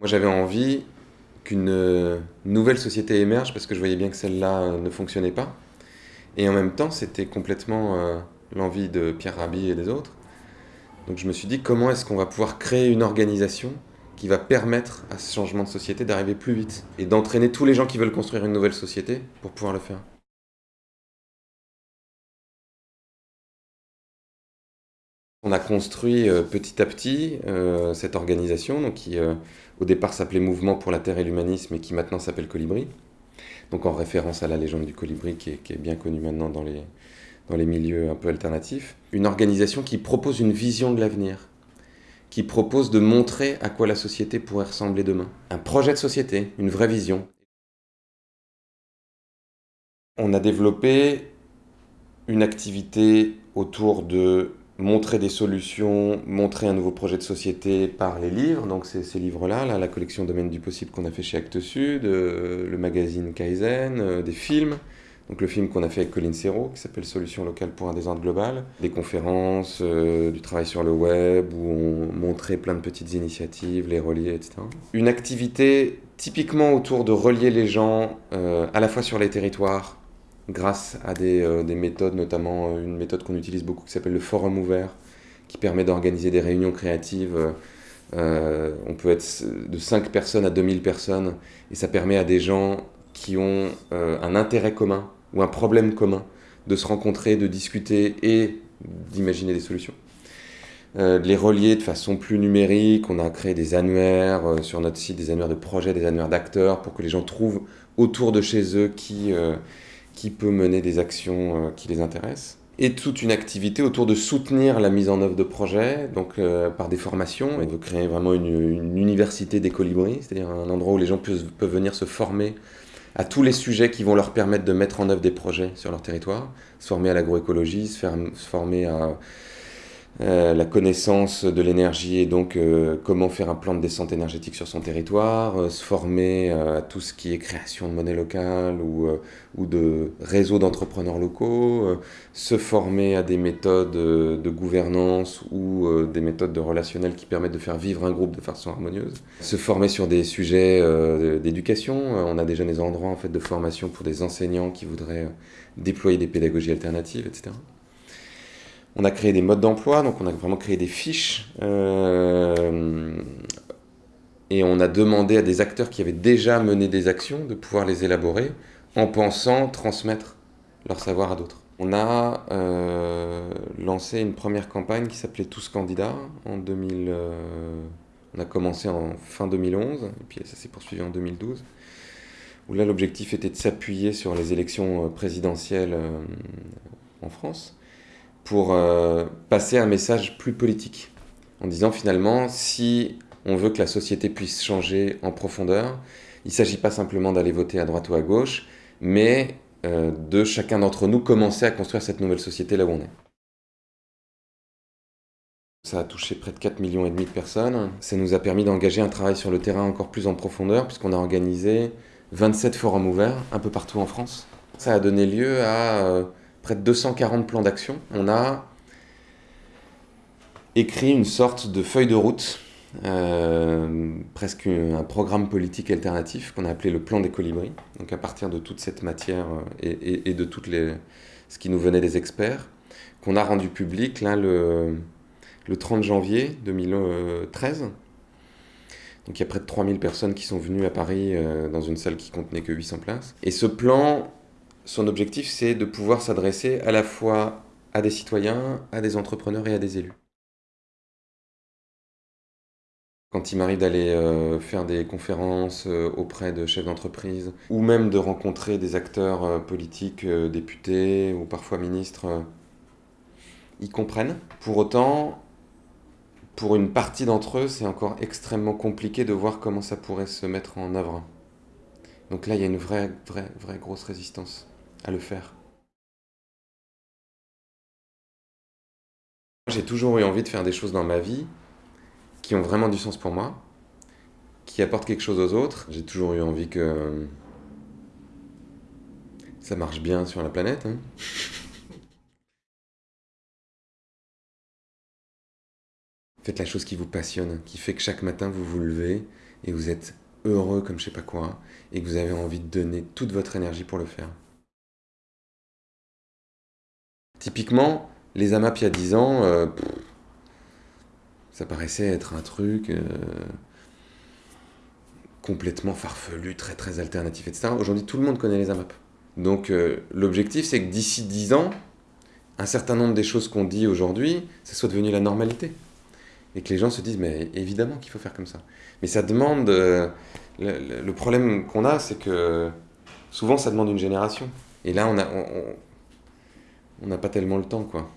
Moi j'avais envie qu'une euh, nouvelle société émerge parce que je voyais bien que celle-là euh, ne fonctionnait pas. Et en même temps, c'était complètement euh, l'envie de Pierre Rabhi et des autres. Donc je me suis dit, comment est-ce qu'on va pouvoir créer une organisation qui va permettre à ce changement de société d'arriver plus vite et d'entraîner tous les gens qui veulent construire une nouvelle société pour pouvoir le faire? On a construit petit à petit cette organisation donc qui au départ s'appelait Mouvement pour la Terre et l'Humanisme et qui maintenant s'appelle Colibri. Donc en référence à la légende du colibri qui est, bien connue maintenant dans les, dans les milieux un peu alternatifs. Une organisation qui propose une vision de l'avenir, qui propose de montrer à quoi la société pourrait ressembler demain. Un projet de société, une vraie vision. On a développé une activité autour de montrer des solutions, montrer un nouveau projet de société par les livres. Donc c'est ces livres-là, là, la collection Domaine du possible qu'on a fait chez Actes Sud, euh, le magazine Kaizen, euh, des films. Donc le film qu'on a fait avec Colin Serrault, qui s'appelle Solutions locales pour un désordre global. Des conférences, euh, du travail sur le web, où on montrait plein de petites initiatives, les relier, etc. Une activité typiquement autour de relier les gens, à la fois sur les territoires, grâce à des, des méthodes, notamment une méthode qu'on utilise beaucoup qui s'appelle le forum ouvert, qui permet d'organiser des réunions créatives. Euh, on peut être de 5 personnes à 2000 personnes, et ça permet à des gens qui ont euh, un intérêt commun ou un problème commun de se rencontrer, de discuter et d'imaginer des solutions. Euh, les relier de façon plus numérique, on a créé des annuaires sur notre site, des annuaires de projets, des annuaires d'acteurs, pour que les gens trouvent autour de chez eux qui qui peut mener des actions euh, qui les intéressent et toute une activité autour de soutenir la mise en œuvre de projets, donc euh, par des formations. On veut créer vraiment une, université des colibris, c'est-à-dire un endroit où les gens peuvent, venir se former à tous les sujets qui vont leur permettre de mettre en œuvre des projets sur leur territoire, se former à l'agroécologie, se former à euh, la connaissance de l'énergie et donc euh, comment faire un plan de descente énergétique sur son territoire, euh, se former à tout ce qui est création de monnaie locale ou, ou de réseaux d'entrepreneurs locaux, se former à des méthodes de gouvernance ou des méthodes de relationnel qui permettent de faire vivre un groupe de façon harmonieuse, se former sur des sujets d'éducation. On a déjà des endroits en fait, de formation pour des enseignants qui voudraient déployer des pédagogies alternatives, etc. On a créé des modes d'emploi, donc on a vraiment créé des fiches. Euh, et on a demandé à des acteurs qui avaient déjà mené des actions de pouvoir les élaborer en pensant transmettre leur savoir à d'autres. On a euh, lancé une première campagne qui s'appelait Tous candidats en 2000. Euh, on a commencé en fin 2011 et puis ça s'est poursuivi en 2012. Où là l'objectif était de s'appuyer sur les élections présidentielles en France pour euh, passer un message plus politique, en disant finalement, si on veut que la société puisse changer en profondeur, il ne s'agit pas simplement d'aller voter à droite ou à gauche, mais euh, de chacun d'entre nous commencer à construire cette nouvelle société là où on est. Ça a touché près de 4 millions de personnes. Ça nous a permis d'engager un travail sur le terrain encore plus en profondeur, puisqu'on a organisé 27 forums ouverts un peu partout en France. Ça a donné lieu à euh, près de 240 plans d'action. On a écrit une sorte de feuille de route, euh, presque un programme politique alternatif qu'on a appelé le plan des colibris. Donc à partir de toute cette matière euh, et, de toutes les, ce qui nous venait des experts, qu'on a rendu public le 30 janvier 2013. Donc il y a près de 3000 personnes qui sont venues à Paris euh, dans une salle qui contenait que 800 places. Et ce plan son objectif, c'est de pouvoir s'adresser à la fois à des citoyens, à des entrepreneurs et à des élus. Quand il m'arrive d'aller euh, faire des conférences euh, auprès de chefs d'entreprise, ou même de rencontrer des acteurs euh, politiques, députés ou parfois ministres, ils comprennent. Pour autant, pour une partie d'entre eux, c'est encore extrêmement compliqué de voir comment ça pourrait se mettre en œuvre. Donc là, il y a une vraie, vraie, vraie grosse résistance à le faire. J'ai toujours eu envie de faire des choses dans ma vie qui ont vraiment du sens pour moi, qui apportent quelque chose aux autres. J'ai toujours eu envie que ça marche bien sur la planète. Hein. Faites la chose qui vous passionne, qui fait que chaque matin vous vous levez et vous êtes heureux comme je sais pas quoi, et que vous avez envie de donner toute votre énergie pour le faire. Typiquement, les AMAP il y a 10 ans, euh, ça paraissait être un truc euh, complètement farfelu, très très alternatif, etc. Aujourd'hui, tout le monde connaît les AMAP. Donc euh, l'objectif, c'est que d'ici 10 ans, un certain nombre des choses qu'on dit aujourd'hui, ça soit devenu la normalité. Et que les gens se disent, mais évidemment qu'il faut faire comme ça. Mais ça demande... le, problème qu'on a, c'est que souvent, ça demande une génération. Et là, on a... on n'a pas tellement le temps, quoi.